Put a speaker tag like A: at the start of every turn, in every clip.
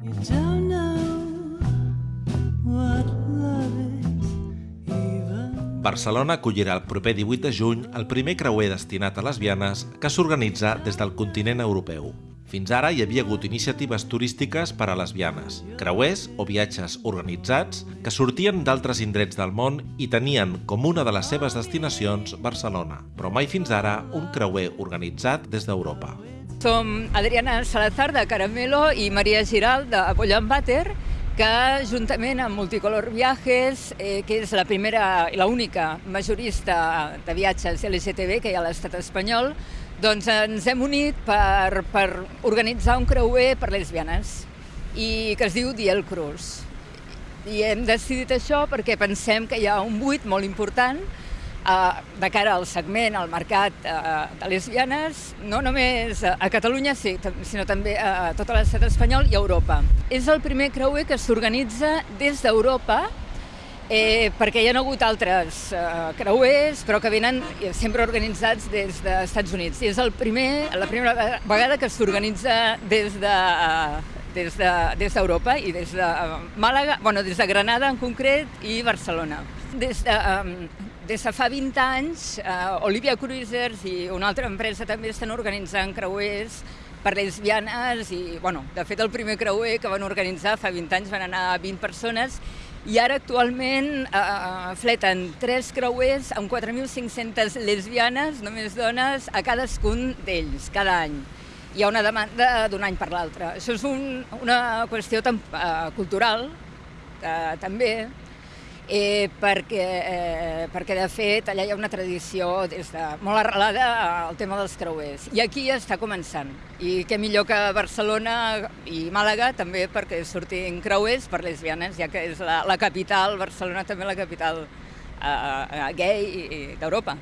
A: You don't know what love is,
B: Barcelona acollirà el proper 18 de juny el primer creuer destinat a lesbianes que s'organitza des del continent europeu. Fins ara hi havia hagut iniciatives turístiques per a lesbianes, creuers o viatges organitzats que sortien d'altres indrets del món i tenien com una de les seves destinacions Barcelona, però mai fins ara un creuer organitzat des d'Europa.
C: Som Adriana Salazar de Caramelo i Maria Giral de Bollan Bater, que juntament amb Multicolor Viajes, eh, que és la primera i l'única majorista de viatges LGTB que hi ha a l'estat espanyol, doncs ens hem unit per, per organitzar un creuer per lesbianes i que es diu Diel Cruz. I hem decidit això perquè pensem que hi ha un buit molt important de cara al segment, al mercat eh, de lesbianes, no només a Catalunya, sí, sinó també a tot l'estat espanyol i a Europa. És el primer creuer que s'organitza des d'Europa eh, perquè hi ha hagut altres eh, creuers, però que venen eh, sempre organitzats des dels Estats Units. I és el primer, la primera ve- vegada que s'organitza des de, eh, des de, des d'Europa i des de eh, Màlaga, bueno, des de Granada en concret i Barcelona. Des de, eh, des de fa 20 anys, eh, Olivia Cruisers i una altra empresa també estan organitzant creuers per lesbianes i, bueno, de fet el primer creuer que van organitzar fa 20 anys van anar 20 persones i ara actualment eh, fleten tres creuers amb 4.500 lesbianes, només dones, a cadascun d'ells, cada any. Hi ha una demanda d'un any per l'altre. Això és un, una qüestió tam, eh, cultural, eh, també, eh, perquè, eh, perquè de fet allà hi ha una tradició des de, molt arrelada al tema dels creuers. I aquí ja està començant. I què millor que Barcelona i Màlaga també perquè surtin creuers per lesbianes, ja que és la, la capital, Barcelona també la capital eh, eh, gay d'Europa.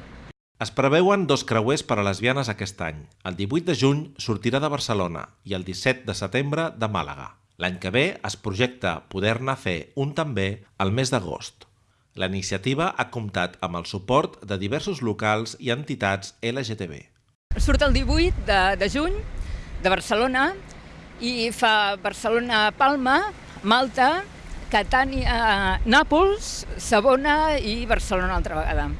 B: Es preveuen dos creuers per a lesbianes aquest any. El 18 de juny sortirà de Barcelona i el 17 de setembre de Màlaga. L'any que ve es projecta poder-ne fer un també al mes d'agost. La iniciativa ha comptat amb el suport de diversos locals i entitats LGTB.
C: Surt el 18 de, de juny de Barcelona i fa Barcelona-Palma, Malta, Catània, Nàpols, Sabona i Barcelona altra vegada.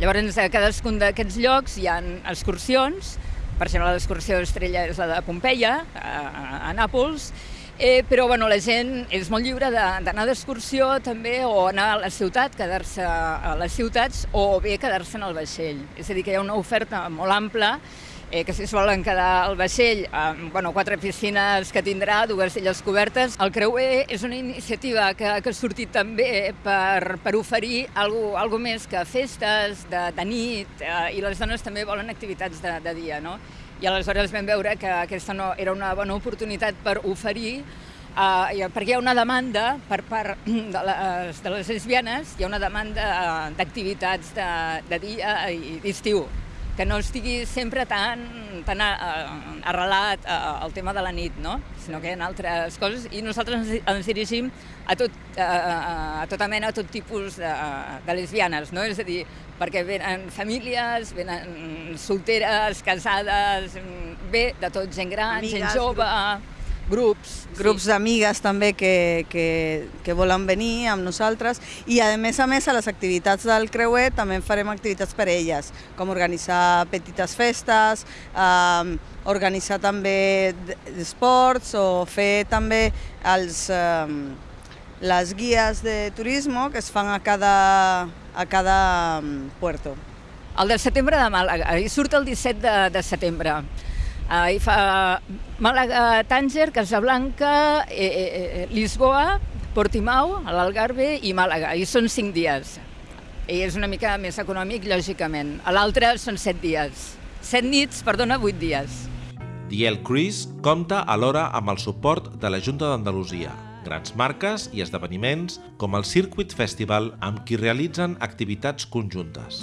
C: Llavors, a cadascun d'aquests llocs hi ha excursions, per exemple, l'excursió estrella és la de Pompeia, a, a Nàpols, Eh, però bueno, la gent és molt lliure de- d'anar d'excursió també o anar a la ciutat, quedar-se a les ciutats o bé quedar-se en el vaixell. És a dir, que hi ha una oferta molt ampla eh, que si es volen quedar al vaixell, amb bueno, quatre piscines que tindrà, dues illes cobertes. El creuer és una iniciativa que, que ha sortit també per, per oferir algo, algo més que festes de, de nit eh, i les dones també volen activitats de, de dia, no? I aleshores vam veure que aquesta no, era una bona oportunitat per oferir Uh, perquè hi ha una demanda per part de les, de les lesbianes, hi ha una demanda eh, d'activitats de, de dia i d'estiu, que no estigui sempre tan, tan uh, arrelat al tema de la nit, no? sinó que hi ha altres coses i nosaltres ens, dirigim a, tot, uh, a tota mena, a tot tipus de, de lesbianes, no? és a dir, perquè venen famílies, venen solteres, casades, bé, de tot, gent gran,
D: Amigues,
C: gent jove, grups.
D: grups d'amigues també que, que, que volen venir amb nosaltres i a més a més a les activitats del creuer també farem activitats per elles, com organitzar petites festes, eh, organitzar també esports o fer també els, eh, les guies de turisme que es fan a cada, a cada mm, puerto.
C: El de setembre de Màlaga, surt el 17 de, de setembre. Uh, hi fa Màlaga, Tànger, Casablanca, eh, eh, eh, Lisboa, Portimau, a l'Algarve i Màlaga. I són cinc dies. I és una mica més econòmic, lògicament. A l'altre són set dies. Set nits, perdona, vuit dies.
B: Diel Cruise compta alhora amb el suport de la Junta d'Andalusia, grans marques i esdeveniments com el Circuit Festival amb qui realitzen activitats conjuntes.